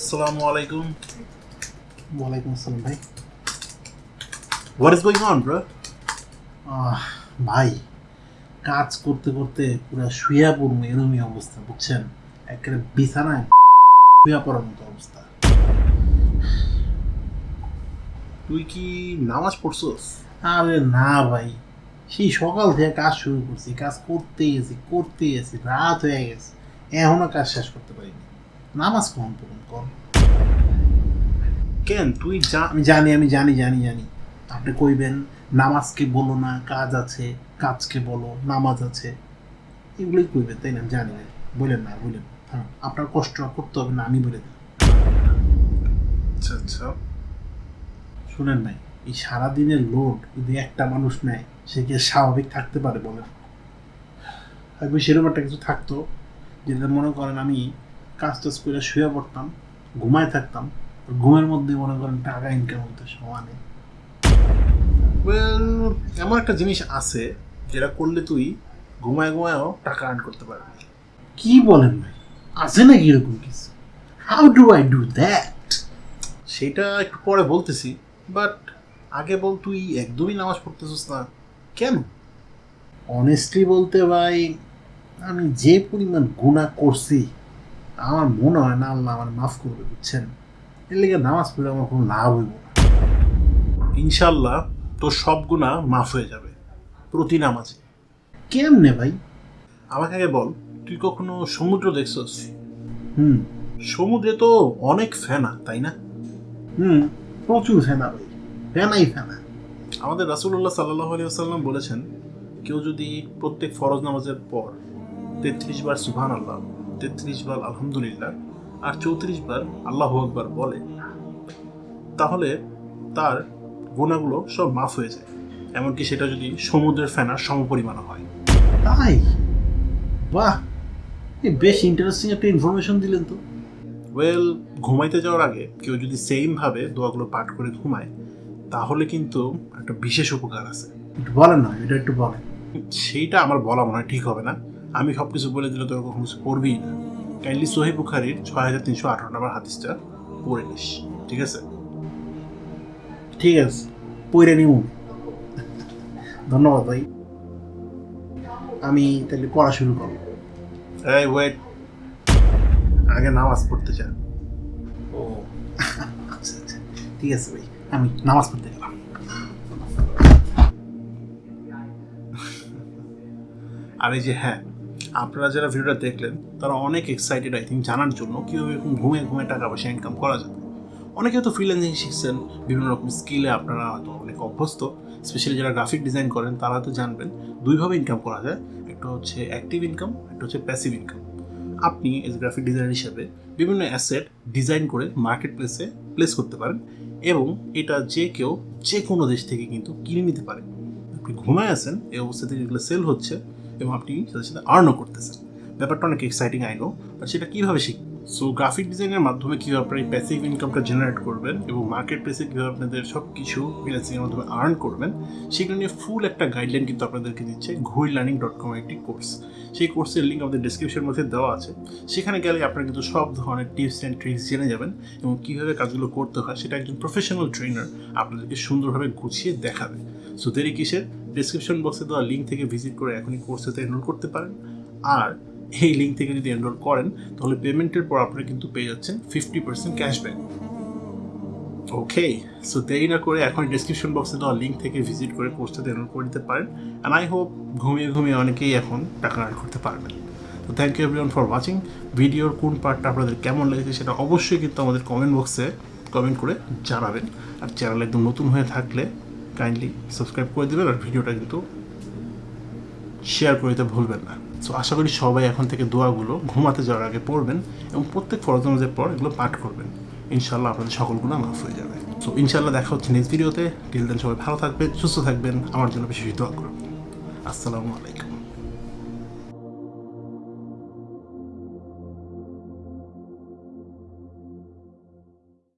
ওয়ালাইকুম আসসালাম ভাই ভাই কাজ করতে করতে পুরো শুয়া পড়ব এরমই অবস্থা বুঝছেন? একেবারে বিছানায় শুয়া পড়ার মতো অবস্থা। তুই কি নামাজ পড়ছস? আরে না ভাই। সেই সকাল থেকে কাজ শুরু করছি কাজ করতে গেছি করতে গেছি রাত হয়ে গেছে। এখনও কাজ শেষ করতে পারিনি। নামাজ কখন পড়ুন কম কেন? তুই যা আমি জানি আমি জানি জানি জানি। আপনি কইবেন নামাজকে বলো না কাজ আছে কাজকে বলো নামাজ আছে। এগুলোই কইবেন তাই না? জানি বলেন না বলেন। হ্যাঁ আপনার কষ্ট করতে হবে না আমি বলে দিই আচ্ছা আচ্ছা। শুনেন নাই এই সারাদিনের লোড যদি একটা মানুষ নেয় সে কি স্বাভাবিক থাকতে পারে বলেন? হয়তো সেরকম একটা কিছু থাকতো যেটা মনে করেন আমি কাজ টাজ করে শুয়ে পড়তাম, ঘুমায় থাকতাম ঘুমের মধ্যে মনে করেন টাকা ইনকাম হতো, সমানে। ওয়েল এমন একটা জিনিস আছে যেটা করলে তুই ঘুমায় ঘুমায়ও টাকা আর্ন করতে পারবি। কি বলেন ভাই? আছে নাকি এরকম কিছু? How do I do that সেটা একটু পরে বলতেছি বাট আগে বল তুই একদমই নামাজ পড়তেছিস না, কেন? অনেস্টলি বলতে ভাই, আমি যে পরিমাণ গুণা করছি আমার মনে হয় না আল্লাহ আমার মাফ করবে বুঝছেন? এর লেগে নামাজ পড়লে আমার কোনো লাভ হইব না। ইনশাল্লাহ তোর সব গুণা মাফ হয়ে যাবে প্রতি নামাজে। কেমনে ভাই? আমাকে আগে বল তুই কখনো সমুদ্র দেখছস? হুম। সমুদ্রে তো অনেক ফেনা তাই না? হুম প্রচুর ফেনা ভাই ফেনাই ফেনা। আমাদের রাসুল্লাহ সাল্লাহ আলী আসাল্লাম বলেছেন কেউ যদি প্রত্যেক ফরজ নামাজের পর তেত্রিশ বার সুবহান আল্লাহ তেত্রিশ বার আলহামদুলিল্লাহ আর চৌত্রিশ বার আল্লাহ আকবার বলে তাহলে তার গোনাগুলো সব মাফ হয়ে যায়। এমনকি সেটা যদি সমুদ্রের ফেনার সমপরিমাণ হয়। তাই? বাহ! বেশ ইন্টারেস্টিং একটা ইনফরমেশন দিলেন তো। ওয়েল ঘুমাইতে যাওয়ার আগে কেউ যদি সেমভাবে দোয়াগুলো পাঠ করে ঘুমায় তাহলে কিন্তু একটা বিশেষ উপকার আছে। একটু বলেন না এটা একটু বলেন। সেইটা আমার বলা মনে হয় ঠিক হবে না। আমি সব কিছু বলে দিলে তোর কখনো কিছু করবিই না। কাইন্ডলি সোহেব বুখারির ছয় হাজার তিনশো আঠারো নম্বর হাদিসটা পড়ে নিস ঠিক আছে? ঠিক আছে পইরে নিব ধন্যবাদ ভাই। আমি তাহলে পড়া শুরু করব। এই ওয়েট আগে নামাজ পড়তে চান ও। আচ্ছা আচ্ছা ঠিক আছে ভাই আমি নামাজ পড়তে গেলাম। আর এই যে হ্যাঁ আপনারা যারা ভিডিওটা দেখলেন, তারা অনেক এক্সাইটেড আই থিঙ্ক জানার জন্য কীভাবে এরকম ঘুমে ঘুমে টাকা পয়সা ইনকাম করা যাবে অনেকে হয়তো ফ্রিল্যান্সিং শিখছেন, বিভিন্ন রকম স্কিলে আপনারা হয়তো অনেক অভ্যস্ত স্পেশালি যারা গ্রাফিক ডিজাইন করেন, তারা হয়তো জানবেন দুইভাবে ইনকাম করা যায়, একটা হচ্ছে অ্যাক্টিভ ইনকাম একটা হচ্ছে প্যাসিভ ইনকাম আপনি এজ গ্রাফিক ডিজাইনার হিসেবে বিভিন্ন অ্যাসেট ডিজাইন করে মার্কেট প্লেসে প্লেস করতে পারেন এবং এটা যে কেউ যে কোনো দেশ থেকে কিন্তু কিনে নিতে পারে। আপনি ঘুমায় আছেন, এই অবস্থাতে যেগুলো সেল হচ্ছে এবং আপনি সাথে সাথে আর্নও করতেছেন। ব্যাপারটা অনেক এক্সাইটিং আই নো বাট সেটা কীভাবে শিখবেন সো গ্রাফিক ডিজাইনের মাধ্যমে কীভাবে আপনার এই প্যাসিভ ইনকামটা জেনারেট করবেন এবং মার্কেট প্লেসে কীভাবে আপনাদের সব কিছু ফ্রিল্যান্সিংয়ের মাধ্যমে আর্ন করবেন, সেগুলো নিয়ে ফুল একটা গাইডলাইন কিন্তু আপনাদেরকে দিচ্ছে ঘুই লার্নিং ডট কম একটি কোর্স সেই কোর্সের লিঙ্ক আমাদের ডিসক্রিপশনের মধ্যে দেওয়া আছে। সেখানে গেলে আপনারা কিন্তু সব ধরনের টিপস অ্যান্ড ট্রিক্স জেনে যাবেন এবং কীভাবে কাজগুলো করতে হয় সেটা একজন প্রফেশনাল ট্রেনার আপনাদেরকে সুন্দরভাবে গুছিয়ে দেখাবে। সো দেরি কিসের? ডিসক্রিপশন বক্সে দেওয়া লিঙ্ক থেকে ভিজিট করে এখনই কোর্সেতে এনরোল করতে পারেন। আর এই লিঙ্ক থেকে যদি এনরোল করেন, তাহলে পেমেন্টের পর আপনারা কিন্তু পেয়ে যাচ্ছেন fifty percent cashback okay so দেরি না করে এখন ডিসক্রিপশন বক্সে দেওয়া লিঙ্ক থেকে ভিজিট করে কোর্সটাতে এনরোল করে দিতে পারেন। অ্যান্ড আই হোপ ঘুমিয়ে ঘুমিয়ে অনেকেই এখন টাকা আর্ন করতে পারবেন। তো thank you everyone for watching ভিডিওর কোন পার্টটা আপনাদের কেমন লেগেছে সেটা অবশ্যই কিন্তু আমাদের কমেন্ট বক্সে কমেন্ট করে জানাবেন। আর চ্যানেল একদম নতুন হয়ে থাকলে কাইন্ডলি সাবস্ক্রাইব করে দেবেন আর ভিডিওটা কিন্তু শেয়ার করে দিতে ভুলবেন না। সো আশা করি সবাই এখন থেকে দোয়াগুলো ঘুমাতে যাওয়ার আগে পড়বেন এবং প্রত্যেক ফরজ নামাজের পর এগুলো পাঠ করবেন। ইনশাল্লাহ আপনাদের সকল গুণা মাফ হয়ে যাবে। সো ইনশাল্লাহ দেখা হচ্ছে নেক্সট ভিডিওতে টিল দেন সবাই ভালো থাকবেন, সুস্থ থাকবেন। আমার জন্য বেশি দোয়া করবেন আসসালামু আলাইকুম।